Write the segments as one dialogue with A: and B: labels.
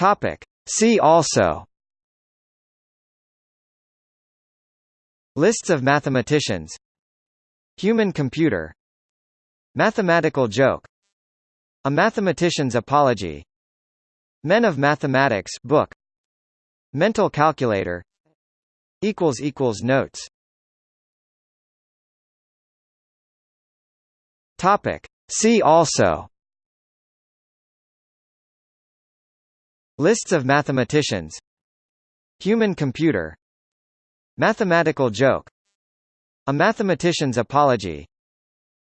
A: Topic. See also. Lists of mathematicians. Human computer. Mathematical joke. A mathematician's apology. Men of Mathematics book. Mental calculator. Equals equals notes. Topic. See also Lists of mathematicians. Human computer. Mathematical joke. A mathematician's apology.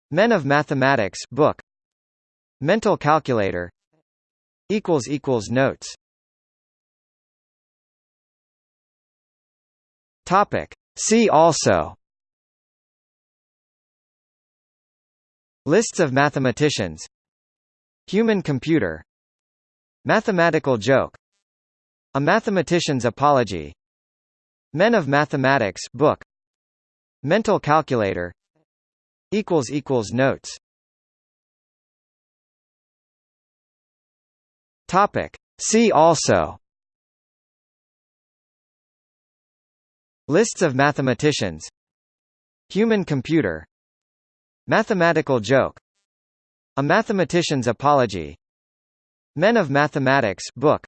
A: Men of Mathematics book. Mental calculator. Equals equals notes. Topic. See also. Lists of mathematicians. Human computer Mathematical joke. A mathematician's apology. Men of Mathematics book. Mental calculator. Equals equals notes. Topic. See also. Lists of mathematicians. Human computer. Mathematical joke. A mathematician's apology Men of Mathematics book.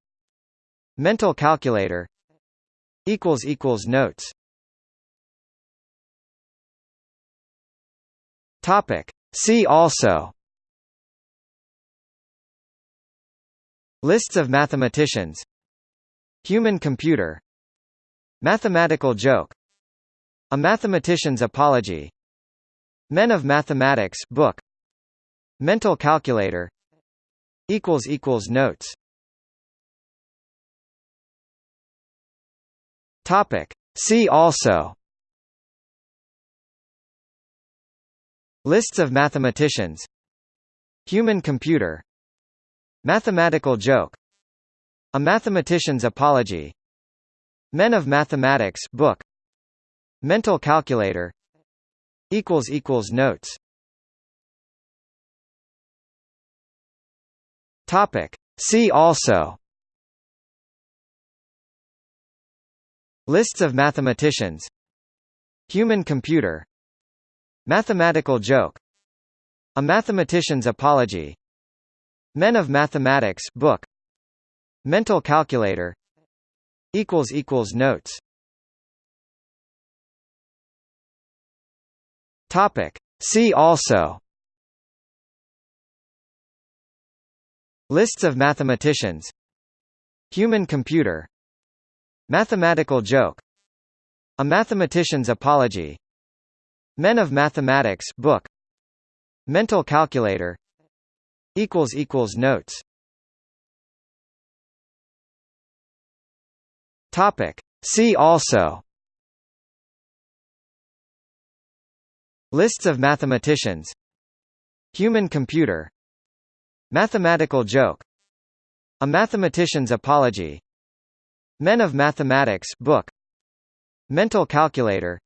A: Mental calculator. Equals equals notes. Topic. See also. Lists of mathematicians. Human computer. Mathematical joke. A mathematician's apology. Men of mathematics book. Mental calculator equals equals notes. Topic. See also. Lists of mathematicians. Human computer. Mathematical joke. A mathematician's apology. Men of Mathematics book. Mental calculator. Equals equals notes Topic. See also. Lists of mathematicians. Human computer. Mathematical joke. A mathematician's apology. Men of Mathematics book. Mental calculator. Equals equals notes. Topic. See also Lists of mathematicians. Human computer. Mathematical joke. A mathematician's apology. Men of Mathematics book. Mental calculator. Equals equals notes. Topic. See also. Lists of mathematicians. Human computer Mathematical joke. A mathematician's apology. Men of Mathematics book. Mental calculator.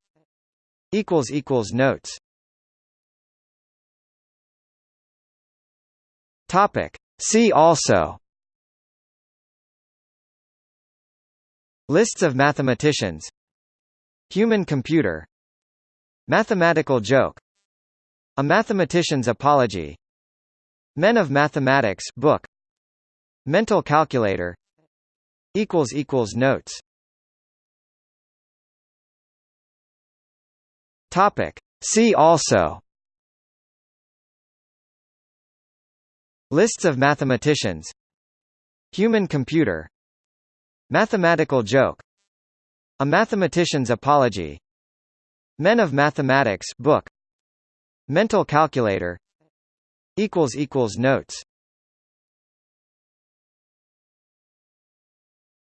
A: Equals equals notes. Topic. See also. Lists of mathematicians. Human computer. Mathematical joke. A mathematician's apology Men of Mathematics book. Mental calculator. Equals equals notes. Topic. See also. Lists of mathematicians. Human computer. Mathematical joke. A mathematician's apology. Men of mathematics book. Mental calculator equals equals notes.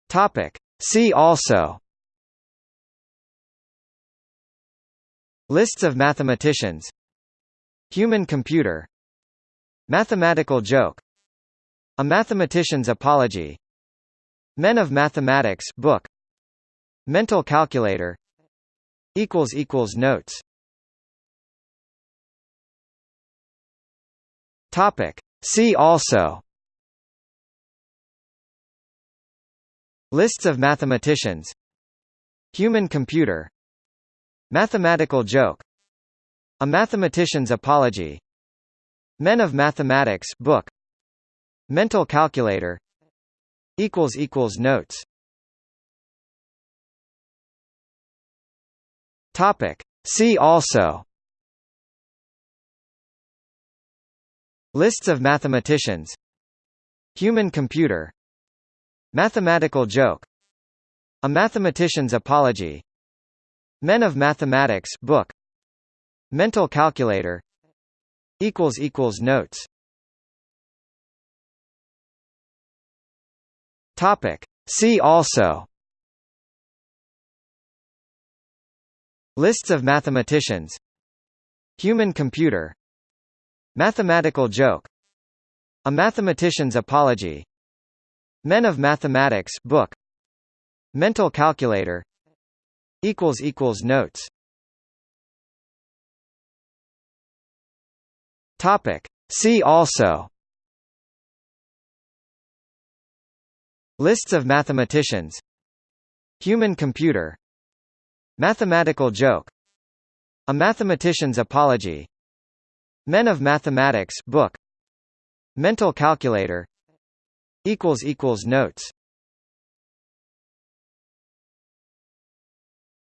A: Topic. See also. Lists of mathematicians. Human computer. Mathematical joke. A mathematician's apology. Men of Mathematics book. Mental calculator. Equals equals notes Topic. See also. Lists of mathematicians. Human computer. Mathematical joke. A mathematician's apology. Men of Mathematics book. Mental calculator. Equals equals notes. Topic. See also Lists of mathematicians Human computer Mathematical joke A mathematician's apology Men of Mathematics book Mental calculator equals equals notes. Topic. See also. Lists of mathematicians Human computer Mathematical joke. A mathematician's apology. Men of Mathematics book. Mental calculator. Equals equals notes. Topic. See also. Lists of mathematicians. Human computer. Mathematical joke. A mathematician's apology Men of Mathematics book. Mental calculator. Equals equals notes.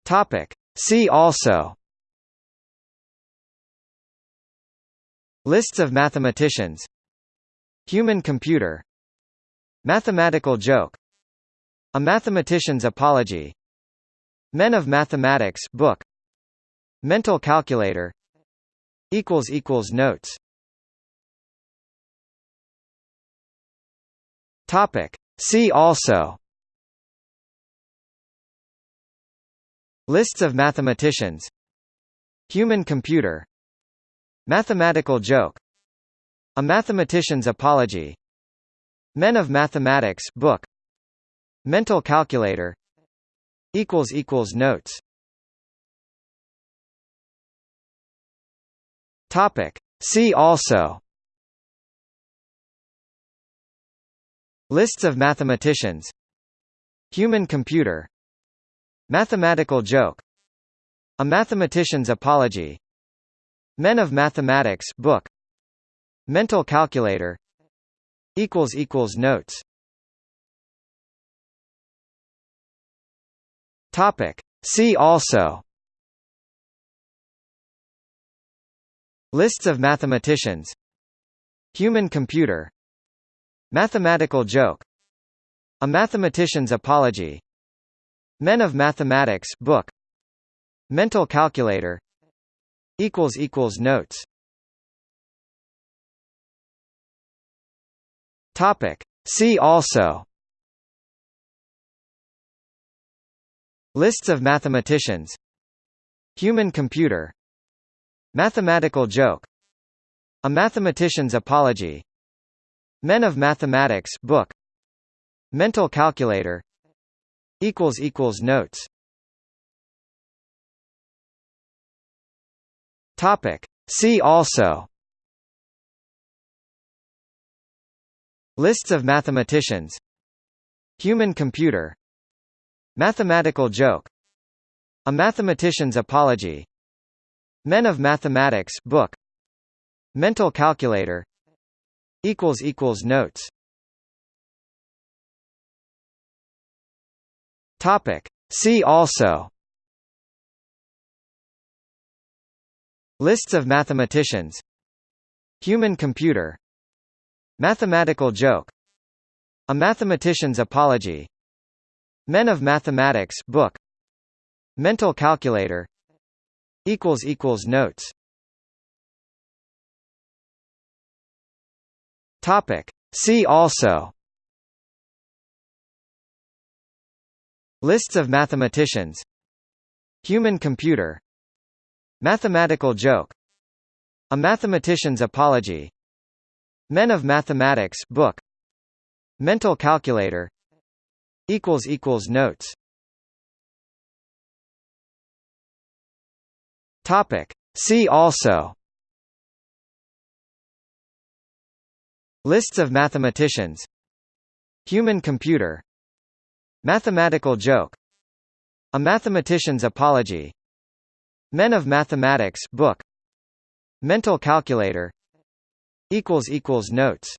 A: Topic. See also. Lists of mathematicians. Human computer. Mathematical joke. A mathematician's apology. Men of Mathematics book. Mental calculator equals equals notes. Topic. See also. Lists of mathematicians. Human computer. Mathematical joke. A mathematician's apology. Men of Mathematics book. Mental calculator. Equals equals notes Topic. See also. Lists of mathematicians. Human computer. Mathematical joke. A mathematician's apology. Men of Mathematics book. Mental calculator. Equals equals notes. Topic. See also Lists of mathematicians. Human computer. Mathematical joke. A mathematician's apology. Men of Mathematics book. Mental calculator. Equals equals notes. Topic. See also. Lists of mathematicians. Human computer Mathematical joke. A mathematician's apology. Men of Mathematics book. Mental calculator. Equals equals notes. Topic. See also. Lists of mathematicians. Human computer. Mathematical joke. A mathematician's apology Men of Mathematics book. Mental calculator. Equals equals notes. Topic. See also. Lists of mathematicians. Human computer. Mathematical joke. A mathematician's apology. Men of Mathematics book. Mental calculator equals equals notes. Topic. See also. Lists of mathematicians. Human computer. Mathematical joke. A mathematician's apology. Men of Mathematics book. Mental calculator. Equals equals notes Topic. See also. Lists of mathematicians. Human computer. Mathematical joke. A Mathematician's Apology. Men of Mathematics book. Mental calculator. Notes